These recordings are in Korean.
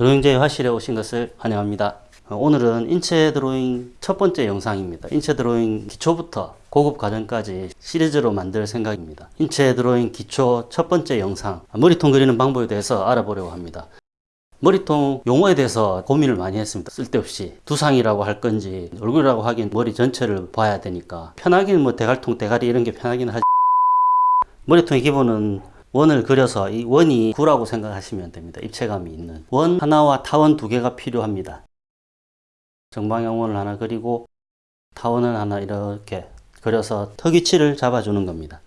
드로잉제 화실에 오신 것을 환영합니다. 어, 오늘은 인체 드로잉 첫 번째 영상입니다. 인체 드로잉 기초부터 고급 과정까지 시리즈로 만들 생각입니다. 인체 드로잉 기초 첫 번째 영상 머리통 그리는 방법에 대해서 알아보려고 합니다. 머리통 용어에 대해서 고민을 많이 했습니다. 쓸데없이 두상이라고 할 건지 얼굴이라고 하긴 머리 전체를 봐야 되니까 편하긴 뭐 대갈통 대가리 이런 게 편하긴 하지 머리통의 기본은 원을 그려서 이 원이 구라고 생각하시면 됩니다. 입체감이 있는 원 하나와 타원 두 개가 필요합니다. 정방향 원을 하나 그리고 타원을 하나 이렇게 그려서 턱 위치를 잡아주는 겁니다.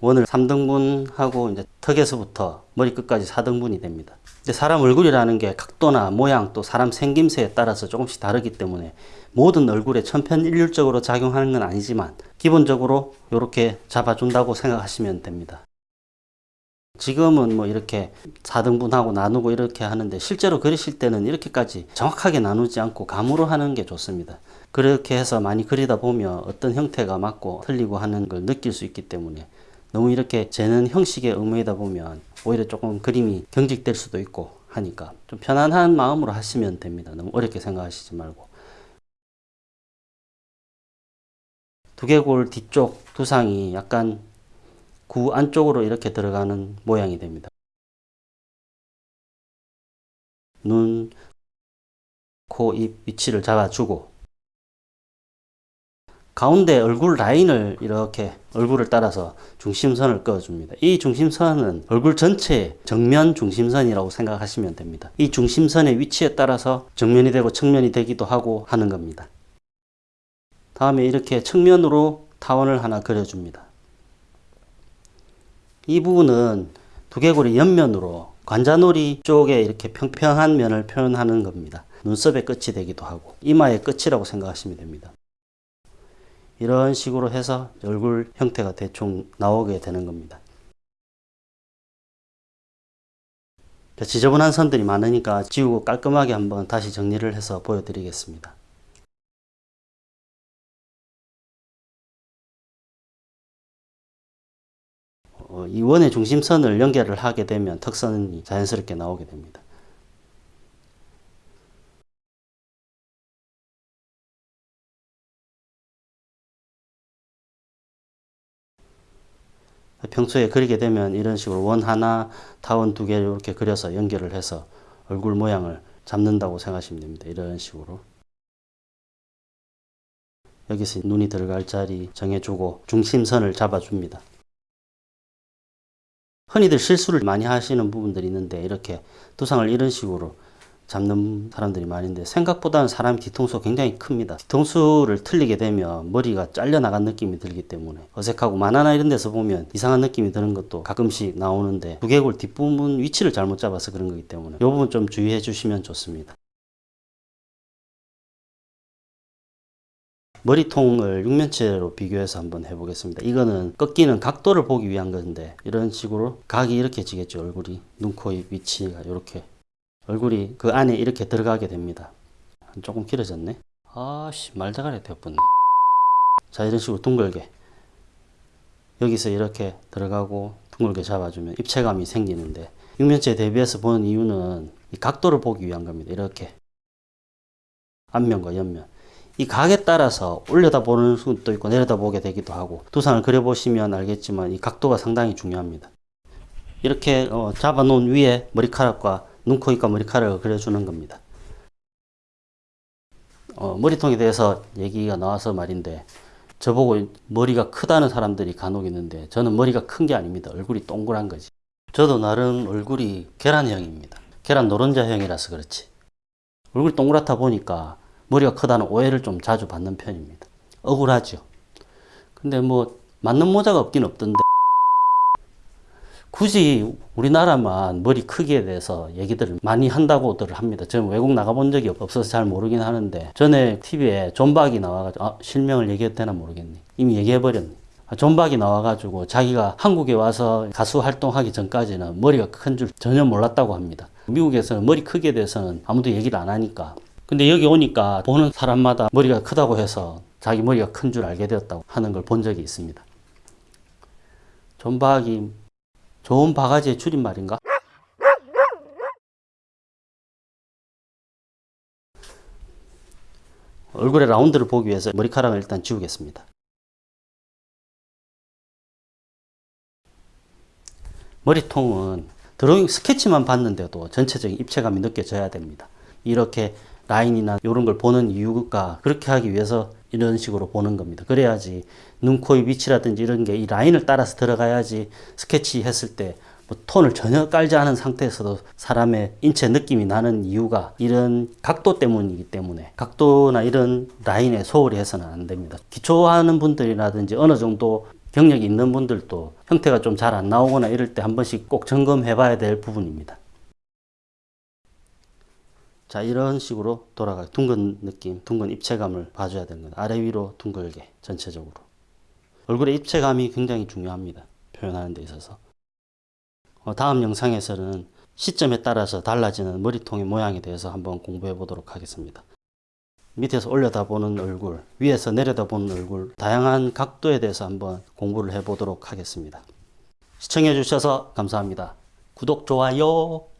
원을 3등분하고 이제 턱에서부터 머리끝까지 4등분이 됩니다. 근데 사람 얼굴이라는 게 각도나 모양 또 사람 생김새에 따라서 조금씩 다르기 때문에 모든 얼굴에 천편일률적으로 작용하는 건 아니지만 기본적으로 이렇게 잡아준다고 생각하시면 됩니다. 지금은 뭐 이렇게 4등분하고 나누고 이렇게 하는데 실제로 그리실 때는 이렇게까지 정확하게 나누지 않고 감으로 하는 게 좋습니다. 그렇게 해서 많이 그리다 보면 어떤 형태가 맞고 틀리고 하는 걸 느낄 수 있기 때문에 너무 이렇게 재는 형식에 의무이다 보면 오히려 조금 그림이 경직될 수도 있고 하니까 좀 편안한 마음으로 하시면 됩니다. 너무 어렵게 생각하시지 말고. 두개골 뒤쪽 두상이 약간 구 안쪽으로 이렇게 들어가는 모양이 됩니다. 눈, 코, 입 위치를 잡아주고 가운데 얼굴 라인을 이렇게 얼굴을 따라서 중심선을 그어줍니다. 이 중심선은 얼굴 전체의 정면 중심선이라고 생각하시면 됩니다. 이 중심선의 위치에 따라서 정면이 되고 측면이 되기도 하고 하는 겁니다. 다음에 이렇게 측면으로 타원을 하나 그려줍니다. 이 부분은 두개골이 옆면으로 관자놀이 쪽에 이렇게 평평한 면을 표현하는 겁니다. 눈썹의 끝이 되기도 하고 이마의 끝이라고 생각하시면 됩니다. 이런 식으로 해서 얼굴 형태가 대충 나오게 되는 겁니다. 지저분한 선들이 많으니까 지우고 깔끔하게 한번 다시 정리를 해서 보여드리겠습니다. 어, 이 원의 중심선을 연결을 하게 되면 턱선이 자연스럽게 나오게 됩니다. 평소에 그리게 되면 이런 식으로 원 하나, 타원 두 개를 이렇게 그려서 연결을 해서 얼굴 모양을 잡는다고 생각하시면 됩니다. 이런 식으로. 여기서 눈이 들어갈 자리 정해주고 중심선을 잡아줍니다. 흔히들 실수를 많이 하시는 부분들이 있는데 이렇게 두상을 이런 식으로 잡는 사람들이 많은데 생각보다는 사람 뒤통수가 굉장히 큽니다. 뒤통수를 틀리게 되면 머리가 잘려나간 느낌이 들기 때문에 어색하고 만화나 이런 데서 보면 이상한 느낌이 드는 것도 가끔씩 나오는데 두개골 뒷부분 위치를 잘못 잡아서 그런 거기 때문에 이 부분 좀 주의해 주시면 좋습니다. 머리통을 육면체로 비교해서 한번 해보겠습니다. 이거는 꺾이는 각도를 보기 위한 건데 이런 식으로 각이 이렇게 지겠죠. 얼굴이 눈, 코, 입 위치가 이렇게 얼굴이 그 안에 이렇게 들어가게 됩니다. 조금 길어졌네. 아씨 말다가리 되었네. 자 이런 식으로 둥글게 여기서 이렇게 들어가고 둥글게 잡아주면 입체감이 생기는데 육면체 대비해서 보는 이유는 이 각도를 보기 위한 겁니다. 이렇게 앞면과 옆면 이 각에 따라서 올려다 보는 수도 있고 내려다 보게 되기도 하고 두상을 그려보시면 알겠지만 이 각도가 상당히 중요합니다. 이렇게 어, 잡아 놓은 위에 머리카락과 눈, 코, 입과 머리카락을 그려주는 겁니다. 어, 머리통에 대해서 얘기가 나와서 말인데 저보고 머리가 크다는 사람들이 간혹 있는데 저는 머리가 큰 게 아닙니다. 얼굴이 동그란 거지. 저도 나름 얼굴이 계란형입니다. 계란 노른자형이라서 그렇지. 얼굴이 동그랗다 보니까 머리가 크다는 오해를 좀 자주 받는 편입니다. 억울하죠. 근데 뭐 맞는 모자가 없긴 없던데 굳이 우리나라만 머리 크기에 대해서 얘기들을 많이 한다고들 합니다. 저는 외국 나가본 적이 없어서 잘 모르긴 하는데 전에 TV에 존박이 나와가지고 아, 실명을 얘기해도 되나 모르겠네. 이미 얘기해버렸네. 아, 존박이 나와가지고 자기가 한국에 와서 가수 활동하기 전까지는 머리가 큰 줄 전혀 몰랐다고 합니다. 미국에서는 머리 크기에 대해서는 아무도 얘기를 안 하니까 근데 여기 오니까 보는 사람마다 머리가 크다고 해서 자기 머리가 큰 줄 알게 되었다고 하는 걸 본 적이 있습니다. 존박이 좋은 바가지의 줄임말인가? 얼굴의 라운드를 보기 위해서 머리카락을 일단 지우겠습니다. 머리통은 드로잉 스케치만 봤는데도 전체적인 입체감이 느껴져야 됩니다. 이렇게 라인이나 이런 걸 보는 이유가 그렇게 하기 위해서 이런 식으로 보는 겁니다. 그래야지 눈, 코, 입 위치라든지 이런 게 이 라인을 따라서 들어가야지 스케치 했을 때 뭐 톤을 전혀 깔지 않은 상태에서도 사람의 인체 느낌이 나는 이유가 이런 각도 때문이기 때문에 각도나 이런 라인에 소홀히 해서는 안 됩니다. 기초하는 분들이라든지 어느 정도 경력이 있는 분들도 형태가 좀 잘 안 나오거나 이럴 때 한 번씩 꼭 점검해 봐야 될 부분입니다. 자 이런 식으로 돌아가 둥근 느낌 둥근 입체감을 봐줘야 거다 아래 위로 둥글게 전체적으로. 얼굴의 입체감이 굉장히 중요합니다. 표현하는 데 있어서. 어, 다음 영상에서는 시점에 따라서 달라지는 머리통의 모양에 대해서 한번 공부해 보도록 하겠습니다. 밑에서 올려다보는 얼굴 위에서 내려다보는 얼굴 다양한 각도에 대해서 한번 공부를 해 보도록 하겠습니다. 시청해 주셔서 감사합니다. 구독 좋아요